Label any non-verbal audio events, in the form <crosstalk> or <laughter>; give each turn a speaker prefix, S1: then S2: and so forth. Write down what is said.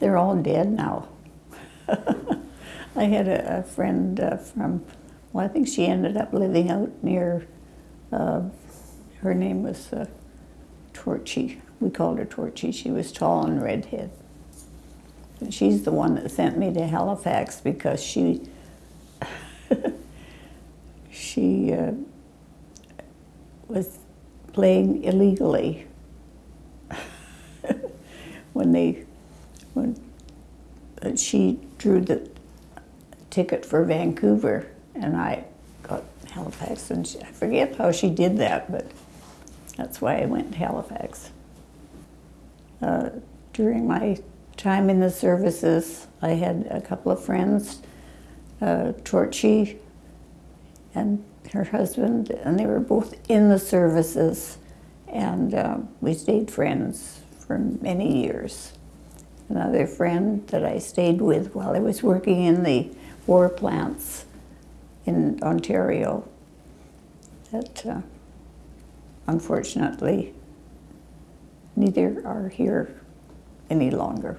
S1: They're all dead now. <laughs> I had a, a friend uh, from, well, I think she ended up living out near, uh, her name was uh, Torchy. We called her Torchy. She was tall and redhead. And she's the one that sent me to Halifax because she, <laughs> she uh, was playing illegally <laughs> when they, when she drew the ticket for Vancouver and I got Halifax and she, I forget how she did that, but that's why I went to Halifax. Uh, during my time in the services, I had a couple of friends, uh, Torchy and her husband, and they were both in the services, and uh, we stayed friends for many years. Another friend that I stayed with while I was working in the war plants in Ontario that uh, unfortunately neither are here any longer.